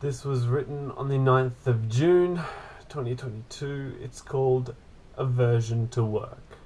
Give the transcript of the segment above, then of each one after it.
This was written on the 9th of June 2022. It's called Aversion to Work.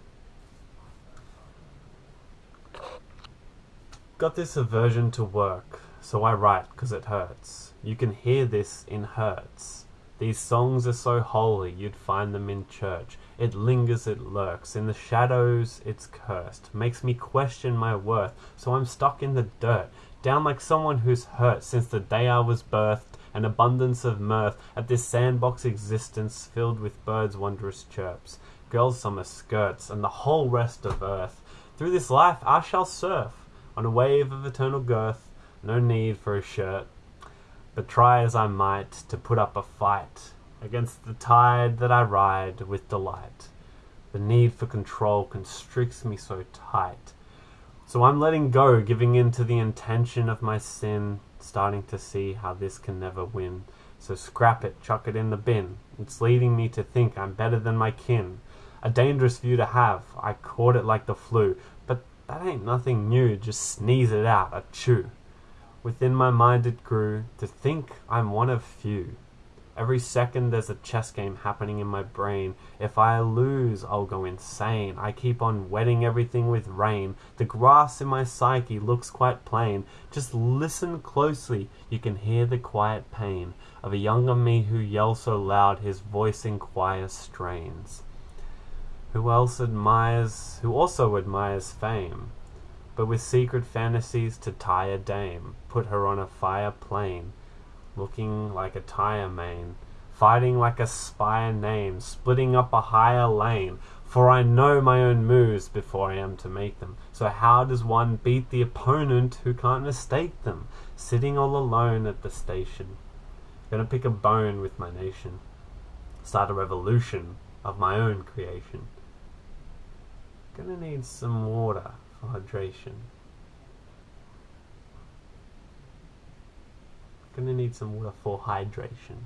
Got this aversion to work, so I write because it hurts. You can hear this in hertz. These songs are so holy you'd find them in church. It lingers, it lurks. In the shadows, it's cursed. Makes me question my worth, so I'm stuck in the dirt. Down like someone who's hurt since the day I was birthed. An abundance of mirth at this sandbox existence filled with birds' wondrous chirps, girls' summer skirts, and the whole rest of earth. Through this life I shall surf on a wave of eternal girth. No need for a shirt. But try as I might to put up a fight against the tide that I ride with delight. The need for control constricts me so tight. So I'm letting go, giving in to the intention of my sin, starting to see how this can never win. So scrap it, chuck it in the bin. It's leading me to think I'm better than my kin. A dangerous view to have. I caught it like the flu. But that ain't nothing new. Just sneeze it out, a chew. Within my mind it grew to think I'm one of few. Every second there's a chess game happening in my brain. If I lose, I'll go insane. I keep on wetting everything with rain. The grass in my psyche looks quite plain. Just listen closely, you can hear the quiet pain of a younger me who yells so loud his voice in choir strains. Who else admires, who also admires fame? but with secret fantasies to tie a dame, put her on a fire plane, looking like a tire main, fighting like a spire name, splitting up a higher lane, for I know my own moves before I am to make them. So how does one beat the opponent who can't mistake them? Sitting all alone at the station, gonna pick a bone with my nation, start a revolution of my own creation. Gonna need some water for hydration. Gonna need some water for hydration.